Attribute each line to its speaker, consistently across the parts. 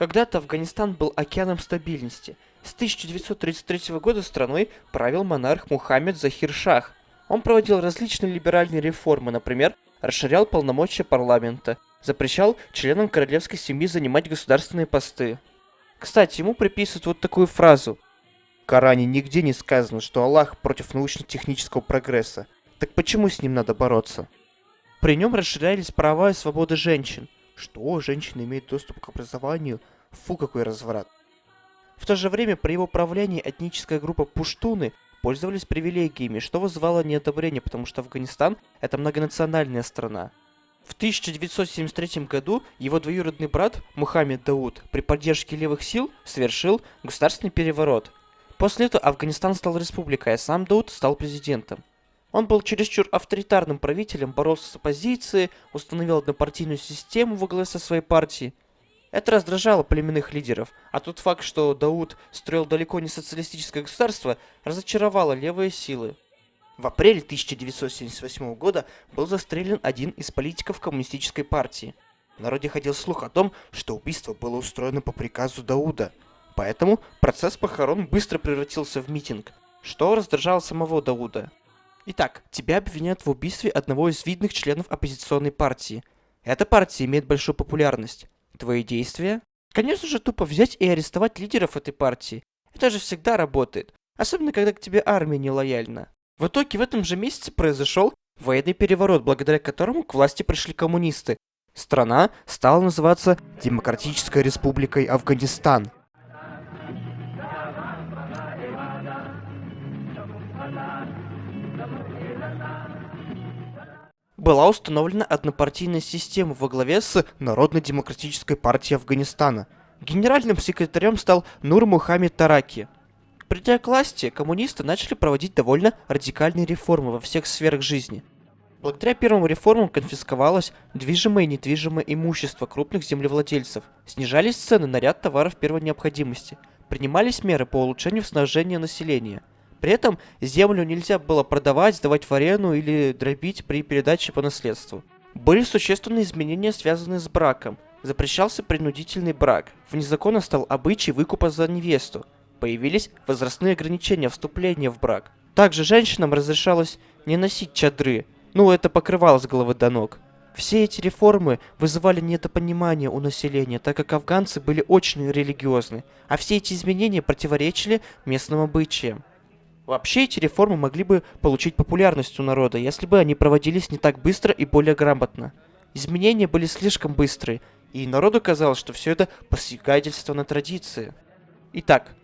Speaker 1: Когда-то Афганистан был океаном стабильности. С 1933 года страной правил монарх Мухаммед Захир Шах. Он проводил различные либеральные реформы, например, расширял полномочия парламента, запрещал членам королевской семьи занимать государственные посты. Кстати, ему приписывают вот такую фразу. В Коране нигде не сказано, что Аллах против научно-технического прогресса. Так почему с ним надо бороться? При нем расширялись права и свободы женщин – что, женщины имеют доступ к образованию? Фу, какой разврат. В то же время при его правлении этническая группа пуштуны пользовались привилегиями, что вызывало неодобрение, потому что Афганистан – это многонациональная страна. В 1973 году его двоюродный брат Мухаммед Дауд при поддержке левых сил совершил государственный переворот. После этого Афганистан стал республикой, а сам Дауд стал президентом. Он был чересчур авторитарным правителем, боролся с оппозицией, установил однопартийную систему во главе со своей партией. Это раздражало племенных лидеров, а тот факт, что Дауд строил далеко не социалистическое государство, разочаровало левые силы. В апреле 1978 года был застрелен один из политиков коммунистической партии. В народе ходил слух о том, что убийство было устроено по приказу Дауда. Поэтому процесс похорон быстро превратился в митинг, что раздражало самого Дауда. Итак, тебя обвиняют в убийстве одного из видных членов оппозиционной партии. Эта партия имеет большую популярность. Твои действия? Конечно же, тупо взять и арестовать лидеров этой партии. Это же всегда работает. Особенно, когда к тебе армия не лояльна. В итоге в этом же месяце произошел военный переворот, благодаря которому к власти пришли коммунисты. Страна стала называться Демократической Республикой Афганистан. Была установлена однопартийная система во главе с Народно-демократической партией Афганистана. Генеральным секретарем стал Нур Мухаммед Тараки. Придя к власти, коммунисты начали проводить довольно радикальные реформы во всех сферах жизни. Благодаря первым реформам конфисковалось движимое и недвижимое имущество крупных землевладельцев, снижались цены на ряд товаров первой необходимости, принимались меры по улучшению снабжения населения – при этом землю нельзя было продавать, сдавать в арену или дробить при передаче по наследству. Были существенные изменения, связанные с браком. Запрещался принудительный брак. Вне закона стал обычай выкупа за невесту. Появились возрастные ограничения вступления в брак. Также женщинам разрешалось не носить чадры, ну это покрывало с головы до ног. Все эти реформы вызывали недопонимание у населения, так как афганцы были очень религиозны, а все эти изменения противоречили местным обычаям. Вообще эти реформы могли бы получить популярность у народа, если бы они проводились не так быстро и более грамотно. Изменения были слишком быстрые, и народу казалось, что все это посягательство на традиции. Итак,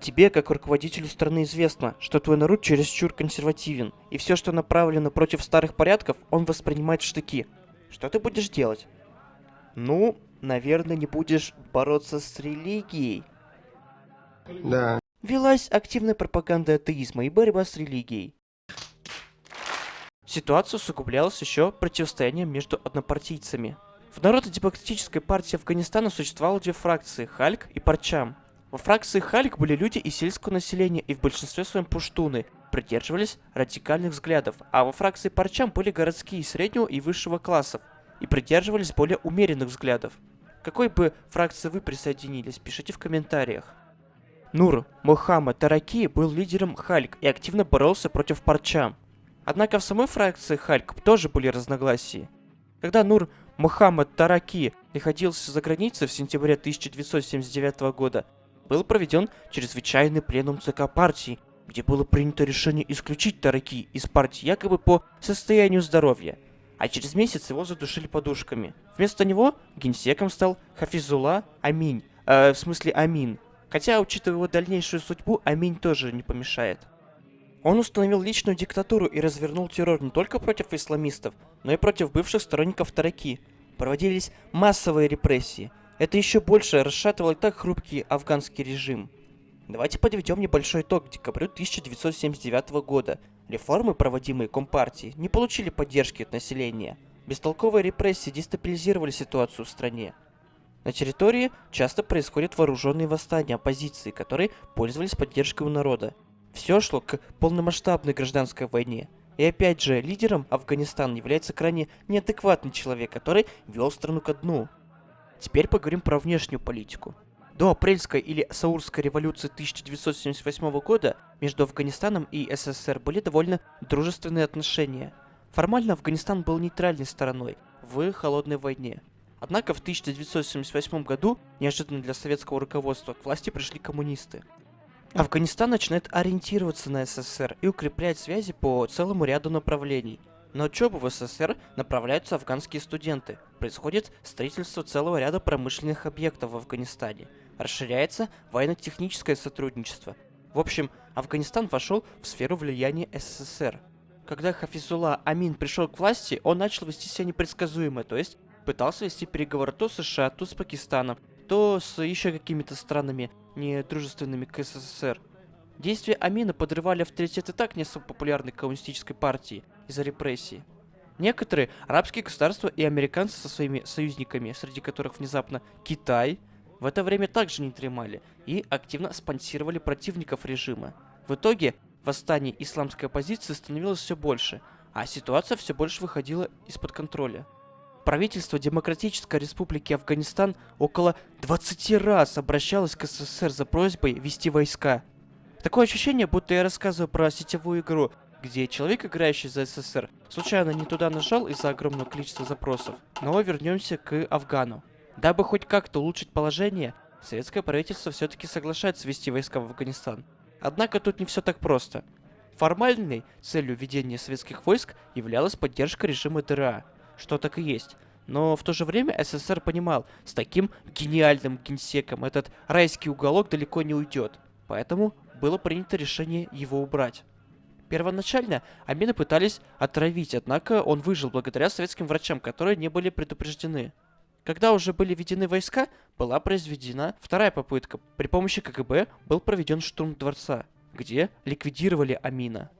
Speaker 1: тебе, как руководителю страны, известно, что твой народ чересчур консервативен, и все, что направлено против старых порядков, он воспринимает в штыки. Что ты будешь делать? Ну, наверное, не будешь бороться с религией.
Speaker 2: Да.
Speaker 1: Велась активная пропаганда атеизма и борьба с религией. Ситуация усугублялась еще противостоянием между однопартийцами. В Народно-демократической партии Афганистана существовало две фракции – Хальк и Парчам. Во фракции Хальк были люди из сельского населения и в большинстве своем пуштуны, придерживались радикальных взглядов, а во фракции Парчам были городские среднего и высшего классов и придерживались более умеренных взглядов. Какой бы фракции вы присоединились, пишите в комментариях. Нур Мухаммад Тараки был лидером Хальк и активно боролся против Парча. Однако в самой фракции Хальк тоже были разногласия. Когда Нур Мухаммад Тараки находился за границей в сентябре 1979 года, был проведен чрезвычайный пленум ЦК партии, где было принято решение исключить Тараки из партии якобы по состоянию здоровья, а через месяц его задушили подушками. Вместо него генсеком стал Хафизула Аминь, э, в смысле Амин, Хотя, учитывая его дальнейшую судьбу, Аминь тоже не помешает. Он установил личную диктатуру и развернул террор не только против исламистов, но и против бывших сторонников Тараки. Проводились массовые репрессии. Это еще больше расшатывало так хрупкий афганский режим. Давайте подведем небольшой итог к декабрю 1979 года. Реформы, проводимые Компартией, не получили поддержки от населения. Бестолковые репрессии дестабилизировали ситуацию в стране. На территории часто происходят вооруженные восстания оппозиции, которые пользовались поддержкой у народа. Все шло к полномасштабной гражданской войне. И опять же, лидером Афганистана является крайне неадекватный человек, который вел страну ко дну. Теперь поговорим про внешнюю политику. До апрельской или Саурской революции 1978 года между Афганистаном и СССР были довольно дружественные отношения. Формально Афганистан был нейтральной стороной в холодной войне. Однако в 1978 году, неожиданно для советского руководства, к власти пришли коммунисты. Афганистан начинает ориентироваться на СССР и укреплять связи по целому ряду направлений. На учебу в СССР направляются афганские студенты. Происходит строительство целого ряда промышленных объектов в Афганистане – расширяется военно-техническое сотрудничество. В общем, Афганистан вошел в сферу влияния СССР. Когда Хафизулла Амин пришел к власти, он начал вести себя непредсказуемо, то есть пытался вести переговоры то с США, то с Пакистаном, то с еще какими-то странами, недружественными к СССР. Действия Амина подрывали авторитет и так не особо популярной коммунистической партии из-за репрессий. Некоторые арабские государства и американцы со своими союзниками, среди которых внезапно Китай, в это время также не дремали и активно спонсировали противников режима. В итоге восстание исламской оппозиции становилось все больше, а ситуация все больше выходила из-под контроля. Правительство Демократической Республики Афганистан около 20 раз обращалось к СССР за просьбой вести войска. Такое ощущение, будто я рассказываю про сетевую игру, где человек, играющий за СССР, случайно не туда нажал из-за огромного количества запросов. Но вернемся к Афгану. Дабы хоть как-то улучшить положение, советское правительство все-таки соглашается ввести войска в Афганистан. Однако тут не все так просто. Формальной целью введения советских войск являлась поддержка режима ДРА, что так и есть. Но в то же время СССР понимал, с таким гениальным генсеком этот райский уголок далеко не уйдет. Поэтому было принято решение его убрать. Первоначально Амина пытались отравить, однако он выжил благодаря советским врачам, которые не были предупреждены. Когда уже были введены войска, была произведена вторая попытка. При помощи КГБ был проведен штурм дворца, где ликвидировали Амина.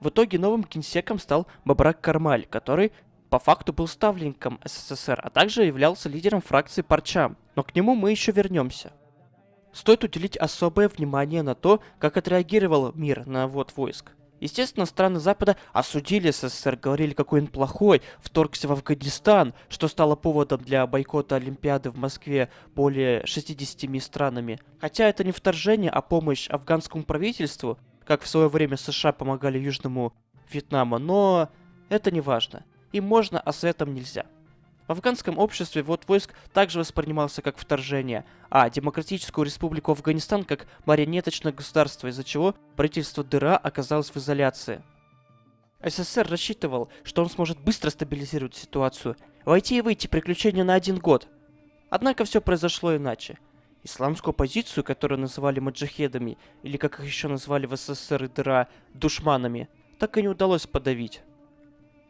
Speaker 1: В итоге новым генсеком стал Бабрак Кармаль, который по факту был ставленником СССР, а также являлся лидером фракции Парчам. Но к нему мы еще вернемся. Стоит уделить особое внимание на то, как отреагировал мир на ввод войск. Естественно, страны Запада осудили СССР, говорили, какой он плохой, вторгся в Афганистан, что стало поводом для бойкота Олимпиады в Москве более 60 странами. Хотя это не вторжение, а помощь афганскому правительству, как в свое время США помогали Южному Вьетнаму, но это не важно. Им можно, а Советам нельзя. В афганском обществе ввод войск также воспринимался как вторжение, а Демократическую Республику Афганистан как марионеточное государство, из-за чего правительство ДРА оказалось в изоляции. СССР рассчитывал, что он сможет быстро стабилизировать ситуацию, войти и выйти приключения на один год. Однако все произошло иначе. Исламскую оппозицию, которую называли маджахедами, или как их еще назвали в СССР и ДРА, душманами, так и не удалось подавить.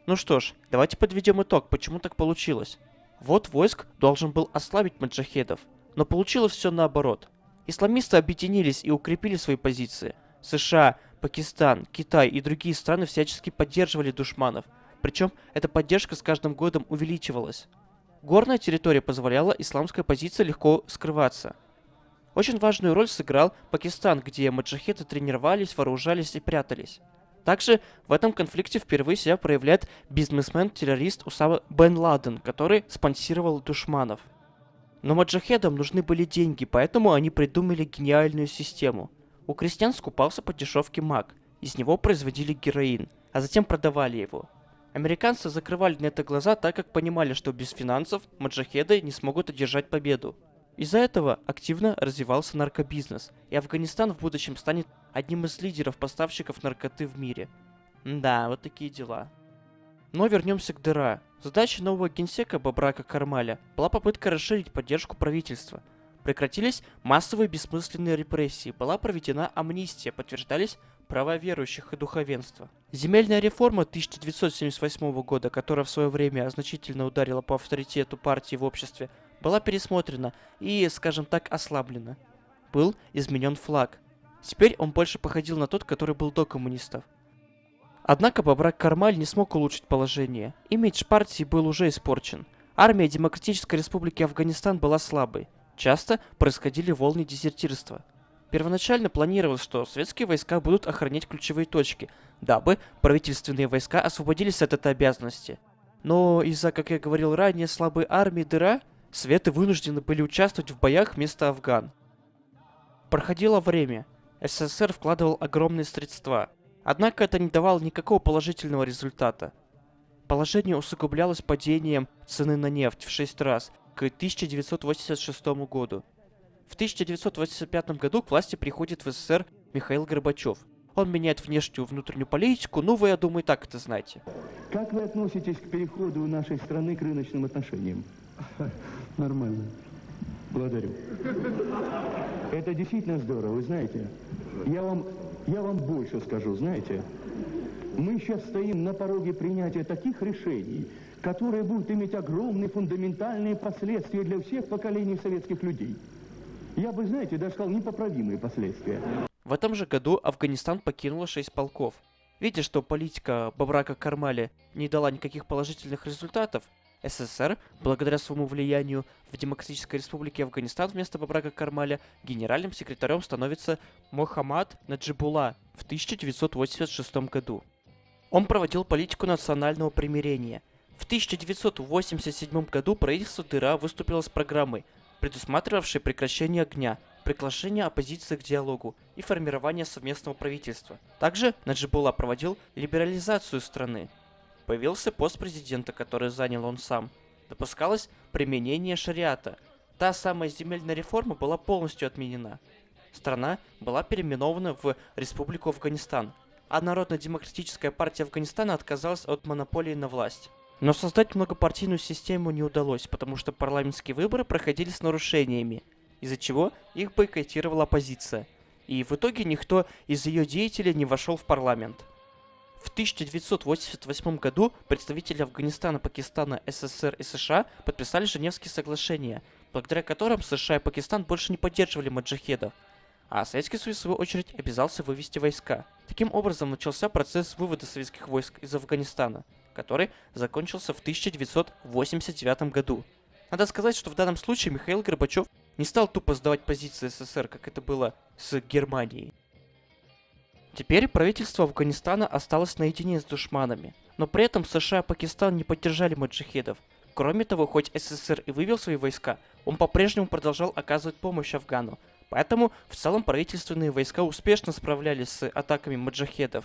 Speaker 1: Ну что ж, давайте подведем итог, почему так получилось. Вот войск должен был ослабить маджахедов, но получилось все наоборот. Исламисты объединились и укрепили свои позиции. США, Пакистан, Китай и другие страны всячески поддерживали душманов, причем эта поддержка с каждым годом увеличивалась. Горная территория позволяла исламской оппозиции легко скрываться. Очень важную роль сыграл Пакистан, где маджахеды тренировались, вооружались и прятались. Также в этом конфликте впервые себя проявляет бизнесмен-террорист Усама Бен Ладен, который спонсировал душманов. Но маджахедам нужны были деньги, поэтому они придумали гениальную систему. У крестьян скупался по дешевке маг, из него производили героин, а затем продавали его. Американцы закрывали на это глаза, так как понимали, что без финансов маджахеды не смогут одержать победу. Из-за этого активно развивался наркобизнес, и Афганистан в будущем станет одним из лидеров поставщиков наркоты в мире. да, вот такие дела. Но вернемся к дыра. Задача нового генсека Бабрака Кармаля была попытка расширить поддержку правительства. Прекратились массовые бессмысленные репрессии, была проведена амнистия, подтверждались права верующих и духовенства. Земельная реформа 1978 года, которая в свое время значительно ударила по авторитету партии в обществе, была пересмотрена и, скажем так, ослаблена. Был изменен флаг. Теперь он больше походил на тот, который был до коммунистов. Однако Бабрак Кармаль не смог улучшить положение. Имидж партии был уже испорчен. Армия Демократической Республики Афганистан была слабой. Часто происходили волны дезертирства. Первоначально планировалось, что советские войска будут охранять ключевые точки, дабы правительственные войска освободились от этой обязанности. Но из-за, как я говорил ранее, слабой армии дыра Советы вынуждены были участвовать в боях вместо афган. Проходило время. СССР вкладывал огромные средства. Однако это не давало никакого положительного результата. Положение усугублялось падением цены на нефть в 6 раз к 1986 году. В 1985 году к власти приходит в СССР Михаил Горбачев. Он меняет внешнюю и внутреннюю политику, ну вы, я думаю, так это знаете.
Speaker 3: Как вы относитесь к переходу нашей страны к рыночным отношениям?
Speaker 2: Нормально.
Speaker 3: Благодарю. Это действительно здорово, вы знаете. Я вам, я вам больше скажу, знаете. Мы сейчас стоим на пороге принятия таких решений, которые будут иметь огромные фундаментальные последствия для всех поколений советских людей. Я бы, знаете, даже сказал, непоправимые последствия.
Speaker 1: В этом же году Афганистан покинуло 6 полков. Видя, что политика Бабрака Кармали не дала никаких положительных результатов, СССР, благодаря своему влиянию в Демократической Республике Афганистан вместо Бабрака Кармаля, генеральным секретарем становится Мохаммад Наджибула в 1986 году. Он проводил политику национального примирения. В 1987 году правительство ДРА выступило с программой, предусматривавшей прекращение огня, приглашение оппозиции к диалогу и формирование совместного правительства. Также Наджибула проводил либерализацию страны, Появился пост президента, который занял он сам. Допускалось применение шариата. Та самая земельная реформа была полностью отменена. Страна была переименована в Республику Афганистан, а Народно-демократическая партия Афганистана отказалась от монополии на власть. Но создать многопартийную систему не удалось, потому что парламентские выборы проходили с нарушениями, из-за чего их бойкотировала оппозиция. И в итоге никто из ее деятелей не вошел в парламент. В 1988 году представители Афганистана, Пакистана, СССР и США подписали Женевские соглашения, благодаря которым США и Пакистан больше не поддерживали маджахедов, а Советский Союз, в свою очередь, обязался вывести войска. Таким образом, начался процесс вывода советских войск из Афганистана, который закончился в 1989 году. Надо сказать, что в данном случае Михаил Горбачев не стал тупо сдавать позиции СССР, как это было с Германией. Теперь правительство Афганистана осталось наедине с душманами, но при этом США и Пакистан не поддержали маджахедов. Кроме того, хоть СССР и вывел свои войска, он по-прежнему продолжал оказывать помощь Афгану, поэтому в целом правительственные войска успешно справлялись с атаками маджахедов.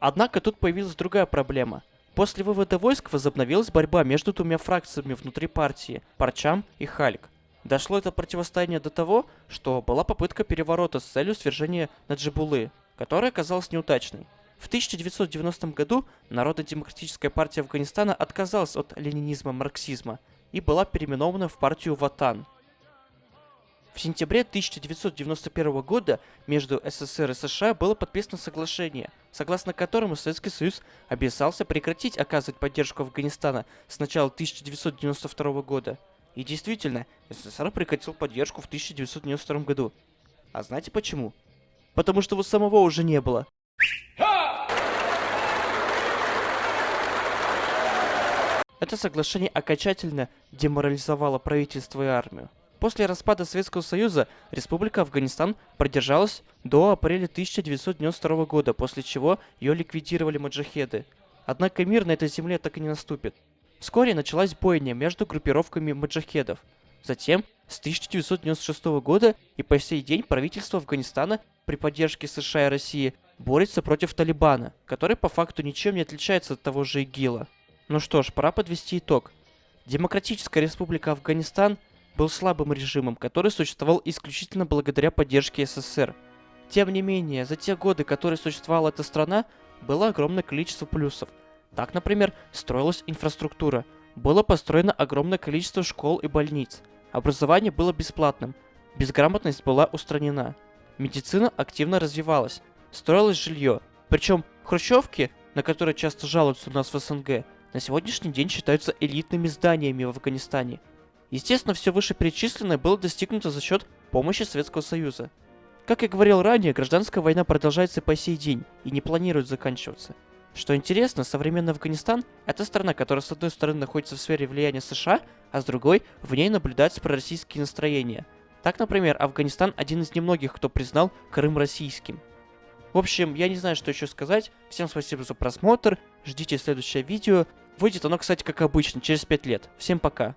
Speaker 1: Однако тут появилась другая проблема. После вывода войск возобновилась борьба между двумя фракциями внутри партии – Парчам и Хальк. Дошло это противостояние до того, что была попытка переворота с целью свержения Наджибулы, которая оказалась неудачной. В 1990 году Народно-демократическая партия Афганистана отказалась от ленинизма-марксизма и была переименована в партию Ватан. В сентябре 1991 года между СССР и США было подписано соглашение, согласно которому Советский Союз обязался прекратить оказывать поддержку Афганистана с начала 1992 года. И действительно, СССР прекратил поддержку в 1992 году. А знаете почему? Потому что его самого уже не было. Это соглашение окончательно деморализовало правительство и армию. После распада Советского Союза Республика Афганистан продержалась до апреля 1992 года, после чего ее ликвидировали маджахеды. Однако мир на этой земле так и не наступит. Вскоре началась бойня между группировками маджахедов. Затем, с 1996 года и по сей день правительство Афганистана при поддержке США и России борется против Талибана, который по факту ничем не отличается от того же ИГИЛа. Ну что ж, пора подвести итог. Демократическая республика Афганистан был слабым режимом, который существовал исключительно благодаря поддержке СССР. Тем не менее, за те годы, которые существовала эта страна, было огромное количество плюсов. Так, например, строилась инфраструктура, было построено огромное количество школ и больниц, образование было бесплатным, безграмотность была устранена – медицина активно развивалась, строилось жилье. Причем хрущевки, на которые часто жалуются у нас в СНГ, на сегодняшний день считаются элитными зданиями в Афганистане. Естественно, все вышеперечисленное было достигнуто за счет помощи Советского Союза. Как я говорил ранее, гражданская война продолжается по сей день и не планирует заканчиваться. Что интересно, современный Афганистан – это страна, которая с одной стороны находится в сфере влияния США, а с другой в ней наблюдаются пророссийские настроения – так, например, Афганистан один из немногих, кто признал Крым российским. В общем, я не знаю, что еще сказать. Всем спасибо за просмотр. Ждите следующее видео. Выйдет оно, кстати, как обычно, через 5 лет. Всем пока.